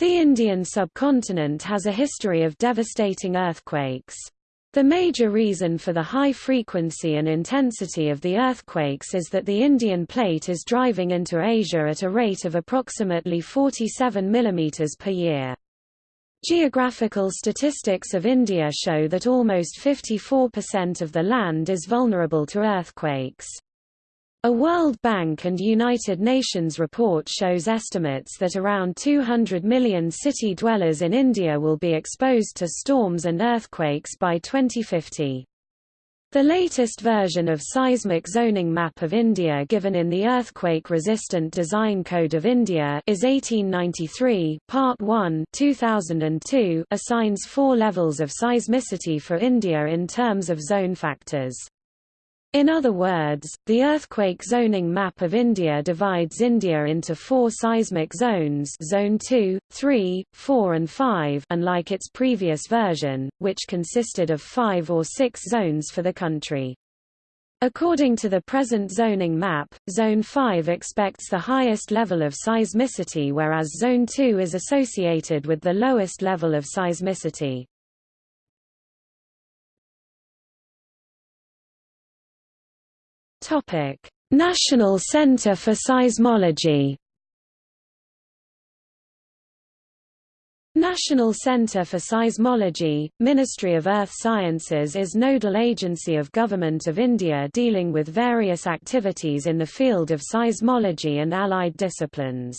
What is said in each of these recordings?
The Indian subcontinent has a history of devastating earthquakes. The major reason for the high frequency and intensity of the earthquakes is that the Indian plate is driving into Asia at a rate of approximately 47 mm per year. Geographical statistics of India show that almost 54% of the land is vulnerable to earthquakes. A World Bank and United Nations report shows estimates that around 200 million city dwellers in India will be exposed to storms and earthquakes by 2050. The latest version of seismic zoning map of India given in the Earthquake-Resistant Design Code of India is 1893, Part 1 2002, assigns four levels of seismicity for India in terms of zone factors. In other words, the earthquake zoning map of India divides India into four seismic zones Zone 2, 3, 4 and 5 unlike its previous version, which consisted of five or six zones for the country. According to the present zoning map, Zone 5 expects the highest level of seismicity whereas Zone 2 is associated with the lowest level of seismicity. National Center for Seismology. National Center for Seismology, Ministry of Earth Sciences is nodal agency of Government of India dealing with various activities in the field of seismology and allied disciplines.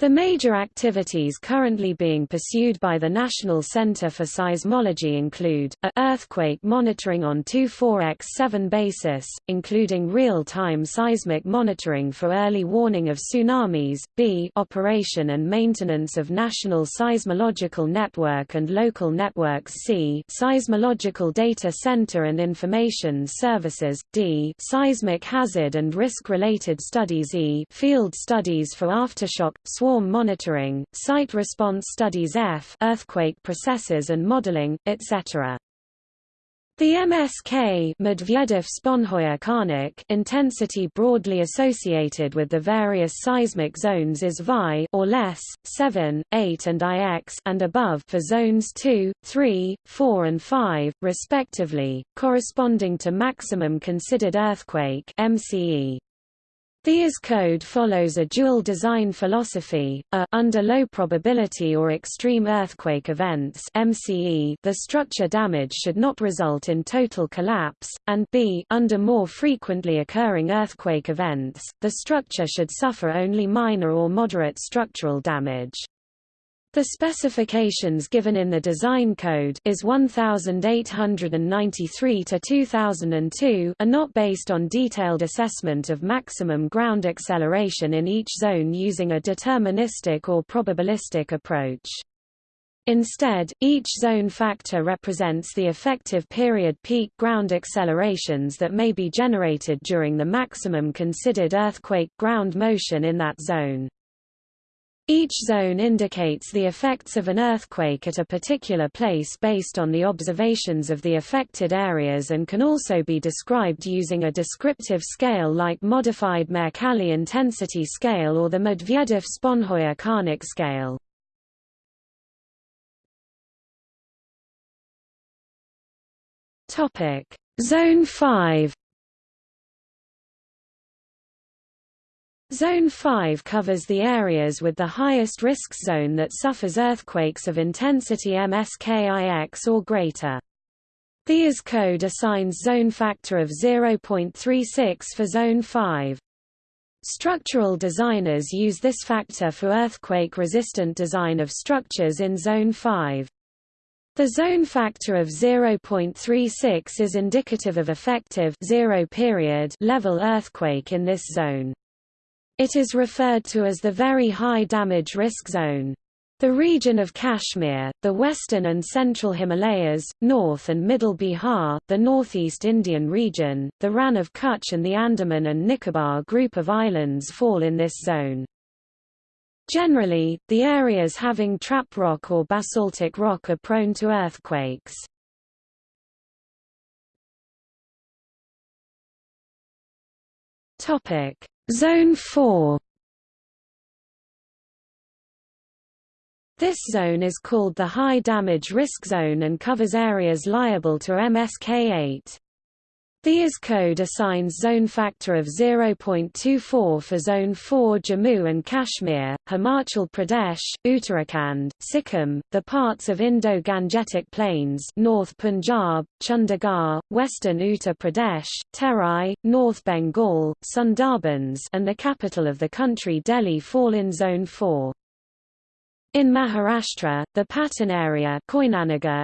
The major activities currently being pursued by the National Center for Seismology include, a earthquake monitoring on 24x7 basis, including real-time seismic monitoring for early warning of tsunamis, b operation and maintenance of National Seismological Network and local networks c Seismological Data Center and Information Services, d seismic hazard and risk-related studies e field studies for aftershock, swarm monitoring, site response studies F earthquake processes and modeling, etc. The MSK Medvedev -Karnik intensity broadly associated with the various seismic zones is VI or less, 7, 8 and IX and above for zones 2, 3, 4 and 5, respectively, corresponding to maximum considered earthquake MCE. The IS code follows a dual design philosophy, a under low probability or extreme earthquake events MCE, the structure damage should not result in total collapse, and b under more frequently occurring earthquake events, the structure should suffer only minor or moderate structural damage. The specifications given in the design code is 1893 to 2002 are not based on detailed assessment of maximum ground acceleration in each zone using a deterministic or probabilistic approach. Instead, each zone factor represents the effective period peak ground accelerations that may be generated during the maximum considered earthquake ground motion in that zone. Each zone indicates the effects of an earthquake at a particular place based on the observations of the affected areas and can also be described using a descriptive scale like modified Mercalli intensity scale or the Medvedev-Sponheuer-Karnik scale. Zone 5 Zone 5 covers the areas with the highest risk zone that suffers earthquakes of intensity MSKIX or greater. The IS code assigns zone factor of 0.36 for Zone 5. Structural designers use this factor for earthquake-resistant design of structures in Zone 5. The zone factor of 0.36 is indicative of effective zero period level earthquake in this zone. It is referred to as the Very High Damage Risk Zone. The region of Kashmir, the western and central Himalayas, north and middle Bihar, the northeast Indian region, the Rann of Kutch and the Andaman and Nicobar group of islands fall in this zone. Generally, the areas having trap rock or basaltic rock are prone to earthquakes. Topic: Zone 4 This zone is called the High Damage Risk Zone and covers areas liable to MSK8. The IS code assigns zone factor of 0.24 for Zone 4 Jammu and Kashmir, Himachal Pradesh, Uttarakhand, Sikkim, the parts of Indo-Gangetic Plains North Punjab, Chandigarh, Western Uttar Pradesh, Terai, North Bengal, Sundarbans and the capital of the country Delhi fall in Zone 4. In Maharashtra, the Patan area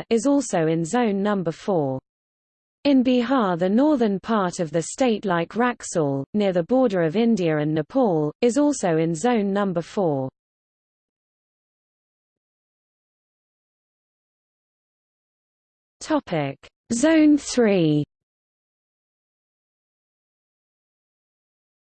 is also in Zone Number 4. In Bihar the northern part of the state like Raxaul, near the border of India and Nepal, is also in Zone Number 4. Zone 3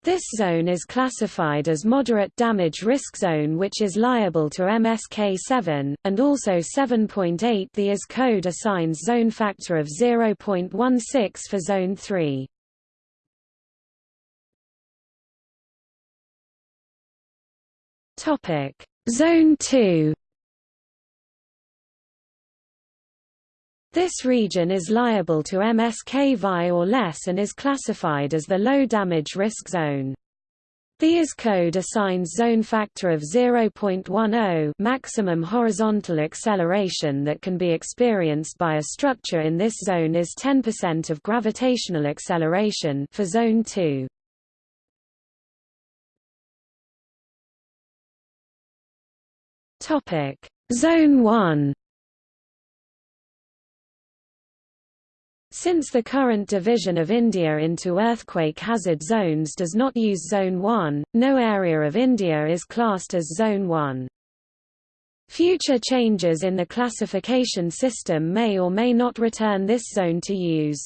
This zone is classified as moderate damage risk zone which is liable to MSK7, and also 7.8 The IS code assigns zone factor of 0.16 for Zone 3. Zone 2 This region is liable to MSK-VI or less and is classified as the low damage risk zone. The IS code assigns zone factor of 0.10 maximum horizontal acceleration that can be experienced by a structure in this zone is 10% of gravitational acceleration for zone 2. Topic: Zone 1 Since the current division of India into earthquake hazard zones does not use Zone 1, no area of India is classed as Zone 1. Future changes in the classification system may or may not return this zone to use.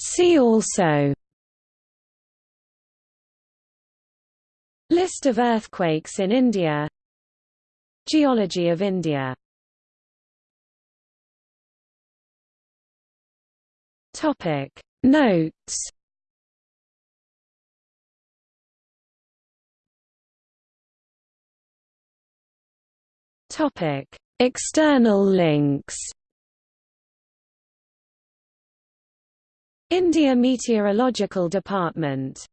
See also List of earthquakes in India Geology of India. Topic. Notes. Topic. External links. India Meteorological Department